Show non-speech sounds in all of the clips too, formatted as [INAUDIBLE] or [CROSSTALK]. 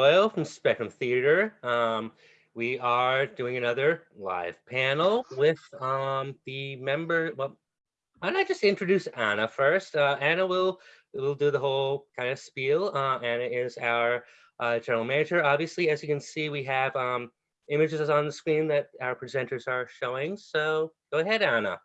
Doyle from Spectrum Theater. Um, we are doing another live panel with um, the member. Well, why don't I just introduce Anna first? Uh, Anna will will do the whole kind of spiel. Uh, Anna is our uh, general manager. Obviously, as you can see, we have um, images on the screen that our presenters are showing. So go ahead, Anna.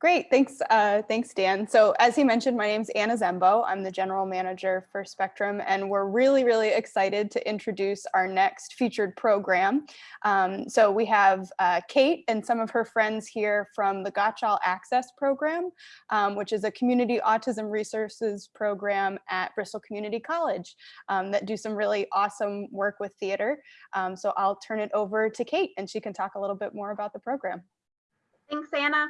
Great, thanks, uh, thanks, Dan. So as he mentioned, my name is Anna Zembo. I'm the general manager for Spectrum, and we're really, really excited to introduce our next featured program. Um, so we have uh, Kate and some of her friends here from the Gotchall Access Program, um, which is a community autism resources program at Bristol Community College um, that do some really awesome work with theater. Um, so I'll turn it over to Kate, and she can talk a little bit more about the program. Thanks, Anna.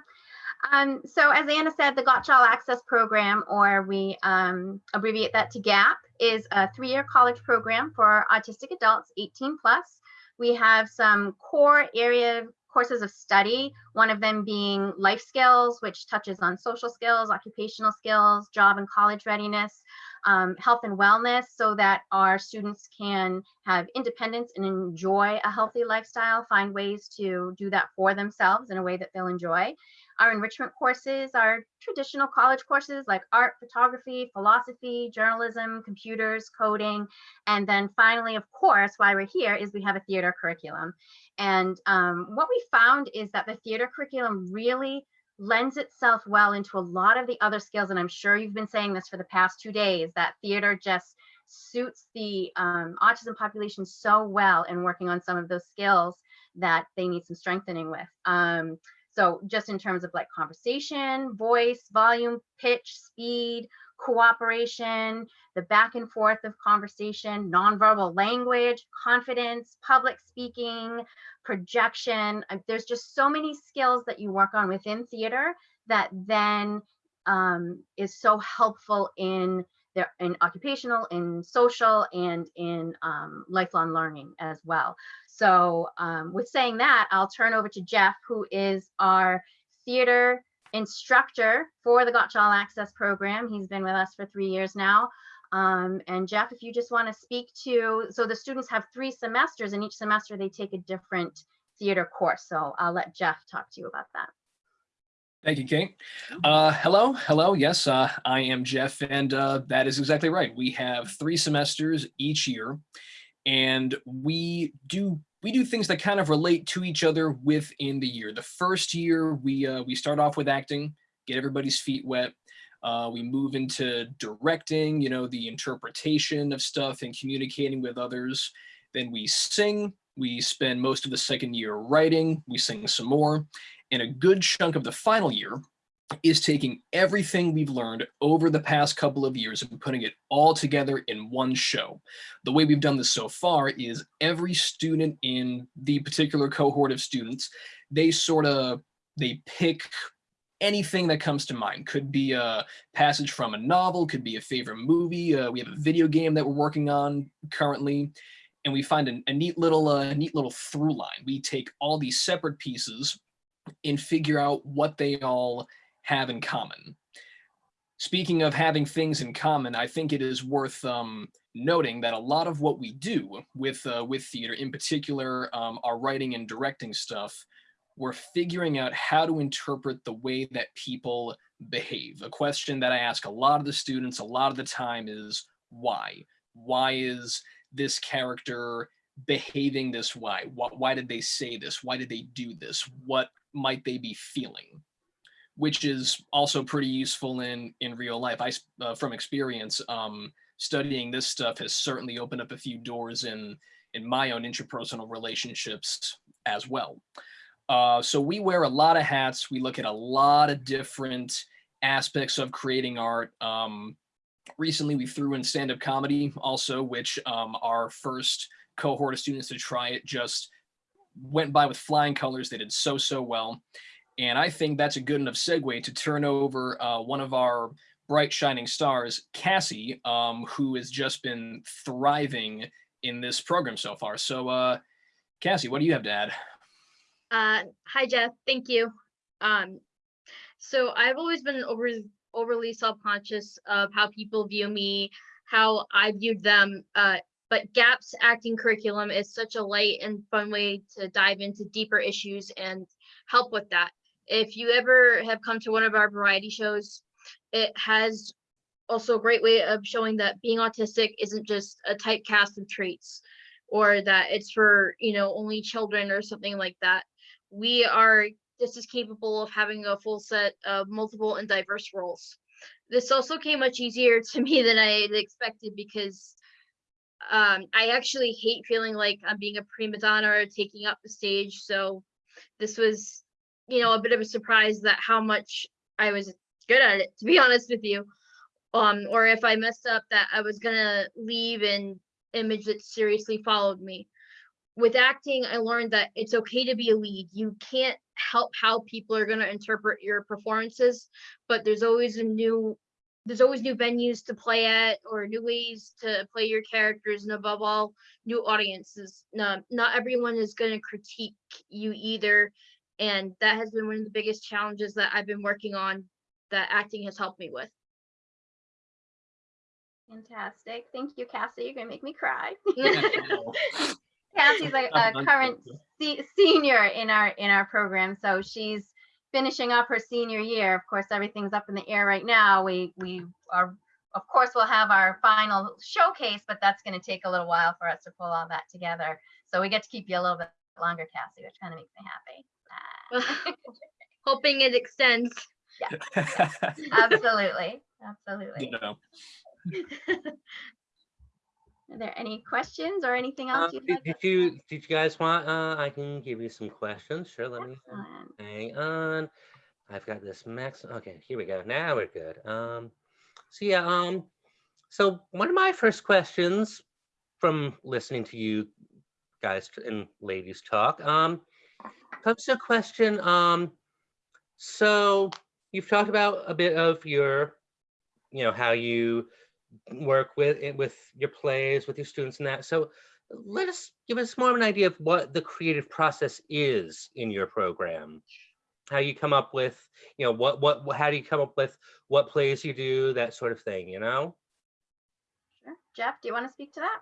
Um, so as Anna said, the Gotchall Access Program, or we um, abbreviate that to GAP, is a three-year college program for autistic adults 18 plus. We have some core area courses of study, one of them being life skills, which touches on social skills, occupational skills, job and college readiness, um, health and wellness, so that our students can have independence and enjoy a healthy lifestyle, find ways to do that for themselves in a way that they'll enjoy. Our enrichment courses are traditional college courses like art, photography, philosophy, journalism, computers, coding. And then finally, of course, why we're here is we have a theater curriculum. And um, what we found is that the theater curriculum really lends itself well into a lot of the other skills. And I'm sure you've been saying this for the past two days, that theater just suits the um, autism population so well in working on some of those skills that they need some strengthening with. Um, so just in terms of like conversation, voice, volume, pitch, speed, cooperation, the back and forth of conversation, nonverbal language, confidence, public speaking, projection. There's just so many skills that you work on within theater that then um, is so helpful in their in occupational, in social, and in um, lifelong learning as well. So um, with saying that, I'll turn over to Jeff, who is our theater instructor for the Gotchall Access Program. He's been with us for three years now. Um, and Jeff, if you just want to speak to, so the students have three semesters and each semester they take a different theater course. So I'll let Jeff talk to you about that. Thank you, Kate. Uh, hello, hello. Yes, uh, I am Jeff, and uh, that is exactly right. We have three semesters each year, and we do we do things that kind of relate to each other within the year. The first year, we uh, we start off with acting, get everybody's feet wet. Uh, we move into directing, you know, the interpretation of stuff and communicating with others. Then we sing. We spend most of the second year writing. We sing some more. And a good chunk of the final year is taking everything we've learned over the past couple of years and putting it all together in one show. The way we've done this so far is every student in the particular cohort of students, they sort of, they pick anything that comes to mind. Could be a passage from a novel, could be a favorite movie. Uh, we have a video game that we're working on currently. And we find a, a neat little, uh, neat little through line. We take all these separate pieces and figure out what they all have in common. Speaking of having things in common, I think it is worth um, noting that a lot of what we do with uh, with theater, in particular um, our writing and directing stuff, we're figuring out how to interpret the way that people behave. A question that I ask a lot of the students a lot of the time is why? Why is this character behaving this way? Why, why did they say this? Why did they do this? What might they be feeling? Which is also pretty useful in in real life. I uh, from experience, um, studying this stuff has certainly opened up a few doors in in my own interpersonal relationships as well. Uh, so we wear a lot of hats. We look at a lot of different aspects of creating art. Um, recently, we threw in stand-up comedy also, which um, our first cohort of students to try it just went by with flying colors. They did so, so well. And I think that's a good enough segue to turn over uh, one of our bright shining stars, Cassie, um, who has just been thriving in this program so far. So uh, Cassie, what do you have to add? Uh, hi, Jeff. Thank you. Um, so I've always been over, overly self-conscious of how people view me, how I viewed them uh, but GAP's acting curriculum is such a light and fun way to dive into deeper issues and help with that. If you ever have come to one of our variety shows, it has also a great way of showing that being autistic isn't just a typecast of traits or that it's for, you know, only children or something like that. We are just as capable of having a full set of multiple and diverse roles. This also came much easier to me than I expected because um, I actually hate feeling like I'm being a prima donna or taking up the stage. So this was, you know, a bit of a surprise that how much I was good at it, [LAUGHS] to be honest with you. Um, or if I messed up that I was gonna leave an image that seriously followed me. With acting, I learned that it's okay to be a lead. You can't help how people are gonna interpret your performances, but there's always a new there's always new venues to play at or new ways to play your characters and above all new audiences not, not everyone is going to critique you either and that has been one of the biggest challenges that i've been working on that acting has helped me with Fantastic. Thank you, Cassie. You're gonna make me cry. [LAUGHS] [LAUGHS] [LAUGHS] Cassie's a, a current se- senior in our in our program, so she's finishing up her senior year. Of course, everything's up in the air right now. We we are, of course, we'll have our final showcase, but that's going to take a little while for us to pull all that together. So we get to keep you a little bit longer, Cassie, which kind of makes me happy. [LAUGHS] hoping it extends Yeah. [LAUGHS] absolutely, absolutely. Ditto. [LAUGHS] Are there any questions or anything else you'd did, like? did you did you guys want? Uh, I can give you some questions. Sure. Let me hang on. I've got this max. Okay, here we go. Now we're good. Um, so yeah. Um, so one of my first questions from listening to you guys and ladies talk um comes to a question. Um, so you've talked about a bit of your, you know, how you work with it with your plays with your students and that so let us give us more of an idea of what the creative process is in your program how you come up with you know what what how do you come up with what plays you do that sort of thing you know Sure. Jeff, do you want to speak to that?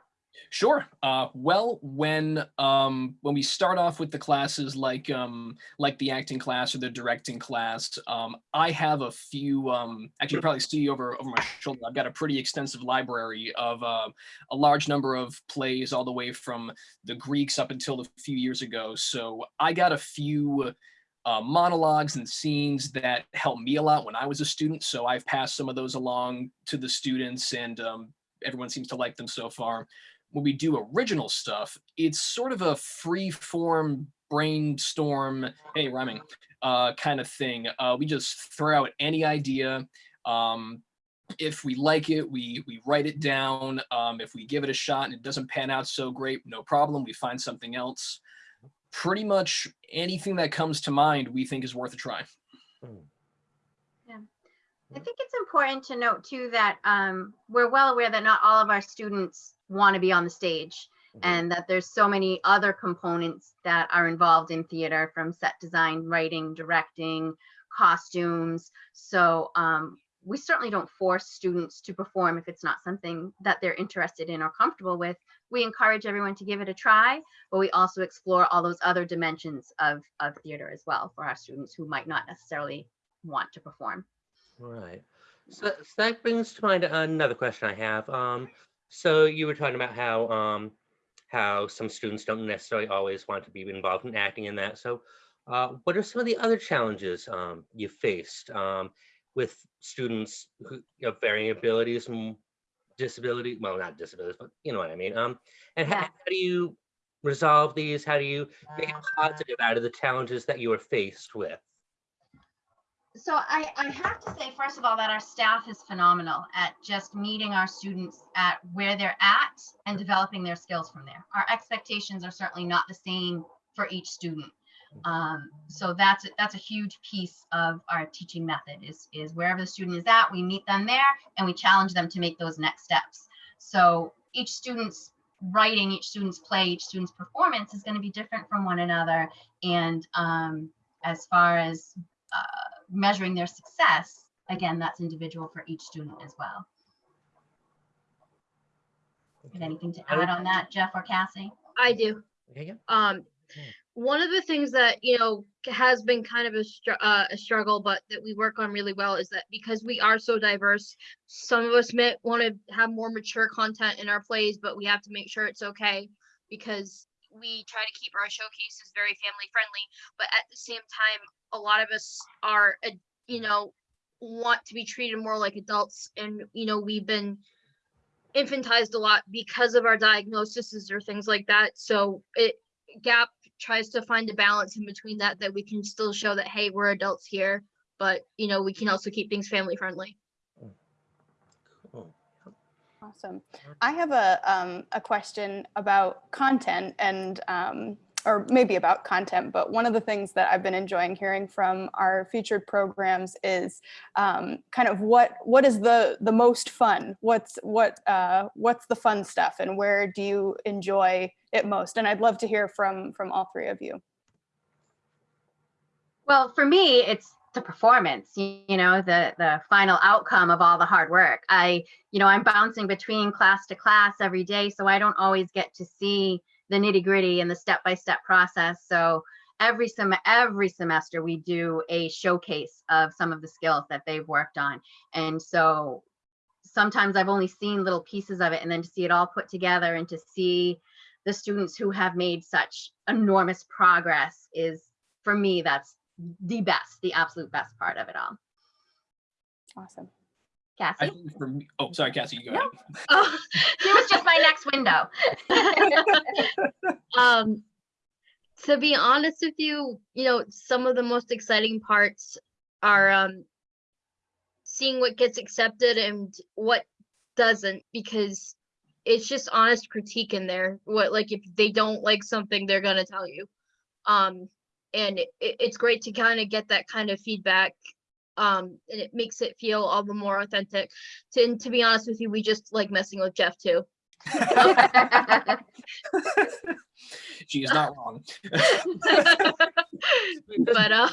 Sure. Uh, well, when um, when we start off with the classes like um, like the acting class or the directing class, um, I have a few. Um, actually, you probably see over over my shoulder. I've got a pretty extensive library of uh, a large number of plays, all the way from the Greeks up until a few years ago. So I got a few. Uh, monologues and scenes that helped me a lot when I was a student. So I've passed some of those along to the students, and um, everyone seems to like them so far when we do original stuff, it's sort of a free form brainstorm, hey, rhyming, uh, kind of thing. Uh, we just throw out any idea. Um, if we like it, we we write it down. Um, if we give it a shot and it doesn't pan out so great, no problem. We find something else. Pretty much anything that comes to mind, we think is worth a try. Yeah, I think it's important to note too that um, we're well aware that not all of our students want to be on the stage Mhm. and that there's so many other components that are involved in theater from set design, writing, directing, costumes. So um, we certainly don't force students to perform if it's not something that they're interested in or comfortable with. We encourage everyone to give it a try, but we also explore all those other dimensions of, of theater as well for our students who might not necessarily want to perform. Right. So, so that brings to mind another question I have. Um, so you were talking about how um, how some students don't necessarily always want to be involved in acting in that. So, uh, what are some of the other challenges um, you faced um, with students who have varying abilities and disability? Well, not disabilities, but you know what I mean. Um, and how, how do you resolve these? How do you make a positive out of the challenges that you are faced with? So I, I have to say, first of all, that our staff is phenomenal at just meeting our students at where they're at and developing their skills from there. Our expectations are certainly not the same for each student. Um, so that's that's a huge piece of our teaching method is is wherever the student is at, we meet them there and we challenge them to make those next steps. So each student's writing, each student's play, each student's performance is going to be different from one another. And um, as far as uh, measuring their success, again, that's individual for each student as well. Have anything to add on that, Jeff or Cassie? I do. There you. Um, one of the things that you know has been kind of a, str- uh, a struggle, but that we work on really well is that because we are so diverse, some of us may want to have more mature content in our plays, but we have to make sure it's okay because we try to keep our showcases very family friendly. But at the same time, a lot of us are, uh, you know, want to be treated more like adults, and you know, we've been infantized a lot because of our diagnoses or things like that. So it Gap tries to find a balance in between that that we can still show that hey, we're adults here, but you know, we can also keep things family friendly. Awesome. I have a, um, a question about content and, um, or maybe about content, but one of the things that I've been enjoying hearing from our featured programs is um, kind of what what is the the most fun? What's what uh, what's the fun stuff, and where do you enjoy it most? And I'd love to hear from from all three of you. Well, for me, it's the performance, you, know, the the final outcome of all the hard work. I, you know, I'm bouncing between class to class every day, so I don't always get to see the nitty gritty and the step by step process. So every sem every semester we do a showcase of some of the skills that they've worked on, and so sometimes I've only seen little pieces of it, and then to see it all put together and to see the students who have made such enormous progress is for me that's the best, the absolute best part of it all. Awesome. I Cassie, think for me, oh, sorry, Cassie, you go No. ahead. Oh, [LAUGHS] it was just my next window. [LAUGHS] um, to be honest with you, you know, some of the most exciting parts are um, seeing what gets accepted and what doesn't, because it's just honest critique in there. What like if they don't like something, they're gonna tell you. Um, and it, it- it's great to kind of get that kind of feedback. Um, and it makes it feel all the more authentic. To, and to be honest with you, we just like messing with Jeff too. [LAUGHS] She is not wrong. [LAUGHS] but uh,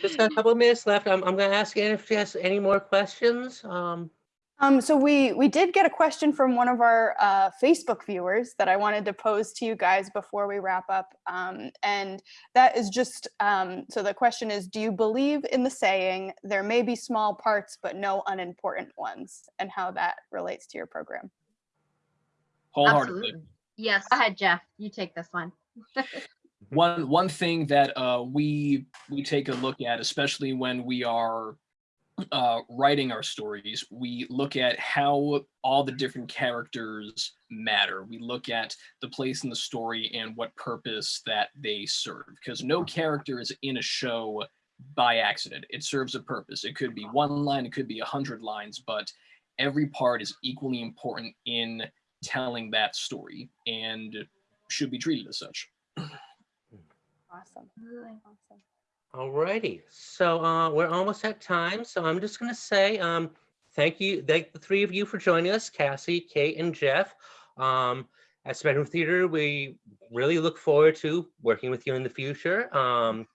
just got a couple minutes left. I'm, I'm going to ask Anne if she has any more questions. Um, Um, so we we did get a question from one of our uh, Facebook viewers that I wanted to pose to you guys before we wrap up, um, and that is just um, so the question is: Do you believe in the saying "there may be small parts but no unimportant ones," and how that relates to your program? Wholeheartedly. Absolutely. yes. Go ahead, Jeff. You take this one. [LAUGHS] one one thing that uh, we we take a look at, especially when we are uh, writing our stories, we look at how all the different characters matter. We look at the place in the story and what purpose that they serve. Because no character is in a show by accident. It serves a purpose. It could be one line, it could be a hundred lines, but every part is equally important in telling that story and should be treated as such. Awesome. Awesome. Alrighty, so uh, we're almost at time, so I'm just gonna say um, thank you, thank the three of you for joining us, Cassie, Kate, and Jeff. Um, at Spectrum Theater, we really look forward to working with you in the future. Um,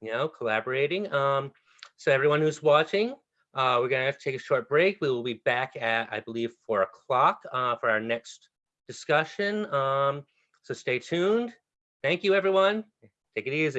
you know, collaborating. Um, so everyone who's watching, uh, we're have to take a short break. We will be back at, I believe, four o'clock uh, for our next discussion. Um, so stay tuned. Thank you, everyone. Take it easy.